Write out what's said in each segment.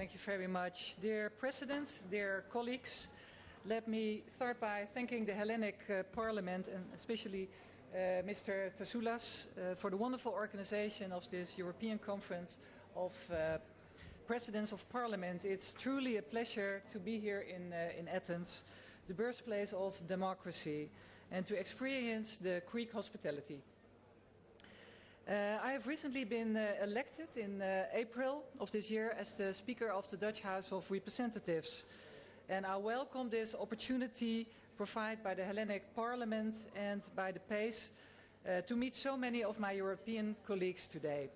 Thank you very much. Dear President, dear colleagues, let me start by thanking the Hellenic uh, Parliament and especially uh, Mr. Tasoulas uh, for the wonderful organization of this European Conference of uh, Presidents of Parliament. It's truly a pleasure to be here in, uh, in Athens, the birthplace of democracy, and to experience the Greek hospitality. Uh, I have recently been uh, elected in uh, April of this year as the Speaker of the Dutch House of Representatives. And I welcome this opportunity provided by the Hellenic Parliament and by the PACE uh, to meet so many of my European colleagues today.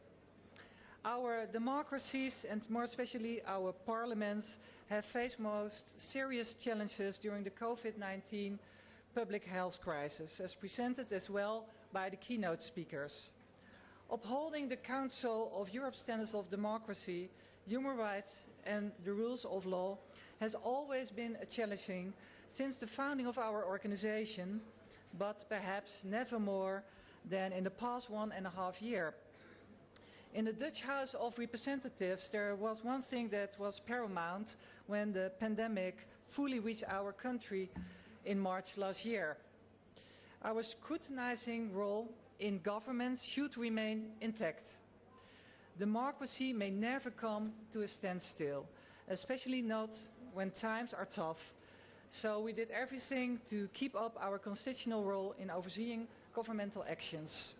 Our democracies and more especially our parliaments have faced most serious challenges during the COVID-19 public health crisis, as presented as well by the keynote speakers. Upholding the Council of Europe standards of democracy, human rights and the rules of law has always been a challenging since the founding of our organization, but perhaps never more than in the past one and a half year. In the Dutch House of Representatives, there was one thing that was paramount when the pandemic fully reached our country in March last year. Our scrutinizing role in governments should remain intact. Democracy may never come to a standstill, especially not when times are tough. So we did everything to keep up our constitutional role in overseeing governmental actions.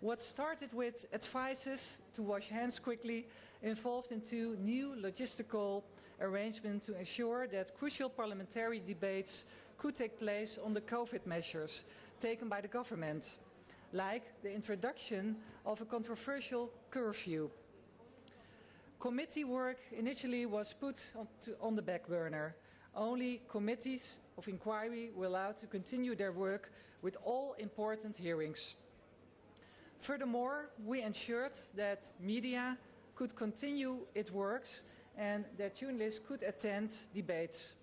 What started with advices to wash hands quickly evolved into new logistical arrangements to ensure that crucial parliamentary debates could take place on the COVID measures taken by the government like the introduction of a controversial curfew. Committee work initially was put on, to, on, the back burner. Only committees of inquiry were allowed to continue their work with all important hearings. Furthermore, we ensured that media could continue its works and that journalists could attend debates.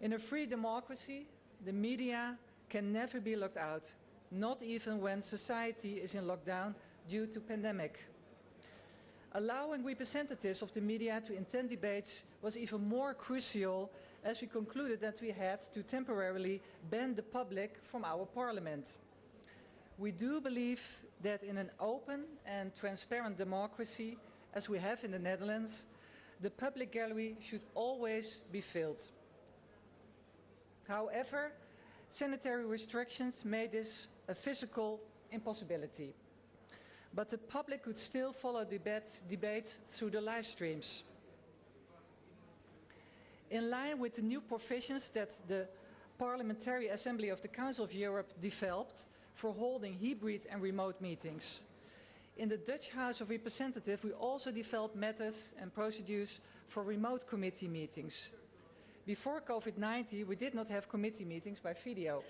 In a free democracy, the media can never be locked out not even when society is in lockdown due to pandemic. Allowing representatives of the media to attend debates was even more crucial as we concluded that we had to temporarily ban the public from our parliament. We do believe that in an open and transparent democracy, as we have in the Netherlands, the public gallery should always be filled. However, Sanitary restrictions made this a physical impossibility. But the public could still follow debates, debates through the live streams. In line with the new provisions that the Parliamentary Assembly of the Council of Europe developed for holding hybrid and remote meetings. In the Dutch House of Representatives, we also developed methods and procedures for remote committee meetings. Before COVID-19, we did not have committee meetings by video.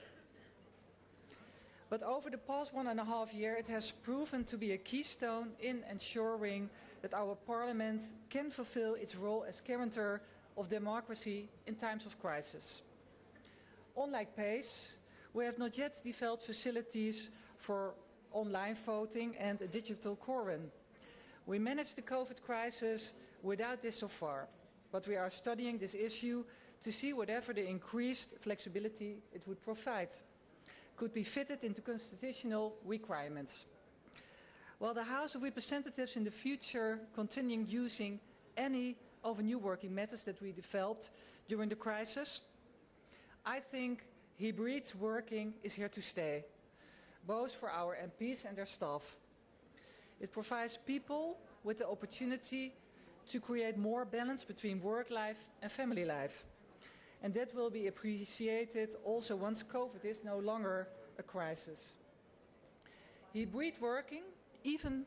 But over the past one and a half year, it has proven to be a keystone in ensuring that our parliament can fulfill its role as guarantor of democracy in times of crisis. Unlike PACE, we have not yet developed facilities for online voting and a digital quorum. We managed the COVID crisis without this so far but we are studying this issue to see whatever the increased flexibility it would provide could be fitted into constitutional requirements. While the House of Representatives in the future continuing using any of the new working methods that we developed during the crisis, I think hybrid working is here to stay, both for our MPs and their staff. It provides people with the opportunity to create more balance between work life and family life. And that will be appreciated also once COVID is no longer a crisis. Hybrid working even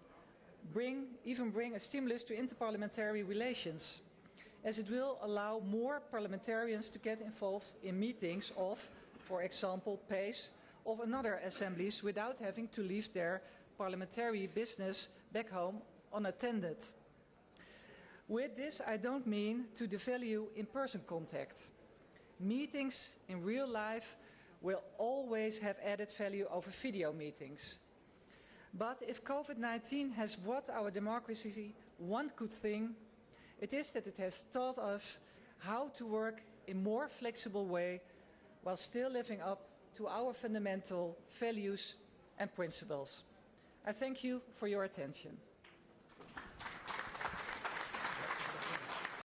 bring, even bring a stimulus to interparliamentary relations, as it will allow more parliamentarians to get involved in meetings of, for example, PACE, of another assemblies without having to leave their parliamentary business back home unattended. With this, I don't mean to devalue in-person contact. Meetings in real life will always have added value over video meetings. But if COVID-19 has brought our democracy one good thing, It is that it has taught us how to work in a more flexible way while still living up to our fundamental values and principles. I thank you for your attention.